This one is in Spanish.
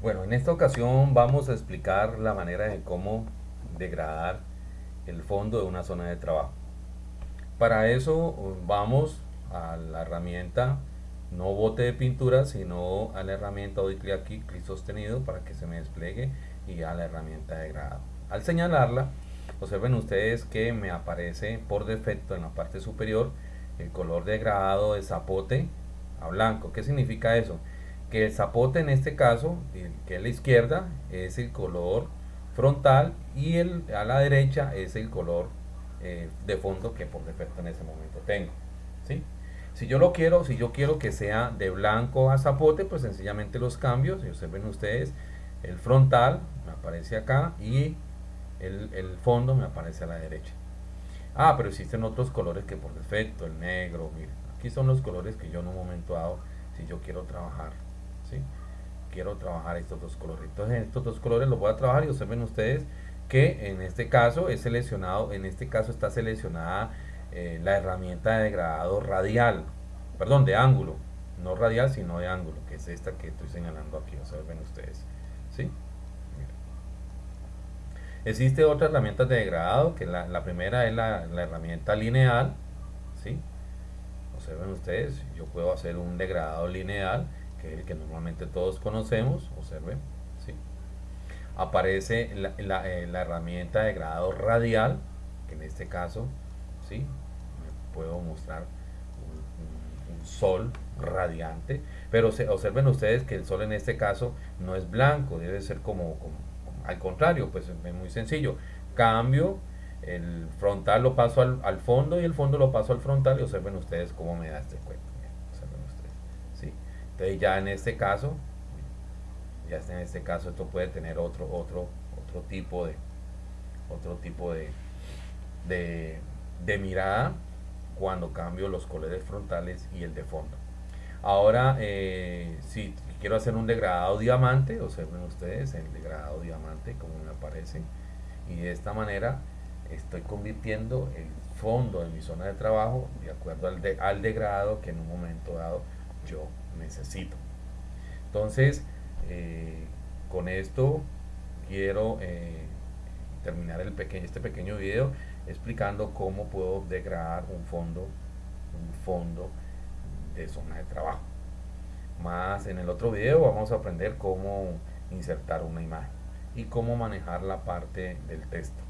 Bueno, en esta ocasión vamos a explicar la manera de cómo degradar el fondo de una zona de trabajo. Para eso vamos a la herramienta no bote de pintura, sino a la herramienta doy clic aquí, clic sostenido para que se me despliegue y a la herramienta de degradado. Al señalarla, observen ustedes que me aparece por defecto en la parte superior el color degradado de zapote a blanco. ¿Qué significa eso? Que el zapote en este caso, que es la izquierda, es el color frontal y el, a la derecha es el color eh, de fondo que por defecto en ese momento tengo. ¿sí? Si yo lo quiero, si yo quiero que sea de blanco a zapote, pues sencillamente los cambios, y observen ustedes, el frontal me aparece acá y el, el fondo me aparece a la derecha. Ah, pero existen otros colores que por defecto, el negro, miren, aquí son los colores que yo en un momento dado, si yo quiero trabajar quiero trabajar estos dos colores entonces estos dos colores los voy a trabajar y observen ustedes que en este caso es seleccionado en este caso está seleccionada eh, la herramienta de degradado radial perdón de ángulo no radial sino de ángulo que es esta que estoy señalando aquí observen ustedes ¿sí? existe otra herramienta de degradado que la, primera es la, la, herramienta lineal ¿sí? observen ustedes yo puedo hacer un degradado lineal que es el que normalmente todos conocemos, observen, ¿sí? aparece eh, la, herramienta de grado radial, que en este caso, ¿sí? puedo mostrar un, sol radiante, pero se, observen ustedes que el sol en este caso no es blanco, debe ser como, al contrario, pues es muy sencillo, cambio el frontal lo paso al, al, fondo y el fondo lo paso al frontal y observen ustedes cómo me da este cuento. Entonces ya en este caso, ya en este caso esto puede tener otro, otro, otro tipo de, otro tipo de, de, mirada cuando cambio los colores frontales y el de fondo. Ahora, eh, si quiero hacer un degradado diamante, observen ustedes el degradado diamante como me aparece. Y de esta manera estoy convirtiendo el fondo de mi zona de trabajo de acuerdo al, de, al degradado que en un momento dado yo necesito. Entonces, eh, con esto quiero eh, terminar este pequeño video explicando cómo puedo degradar un fondo, un fondo de zona de trabajo. Más en el otro video vamos a aprender cómo insertar una imagen y cómo manejar la parte del texto.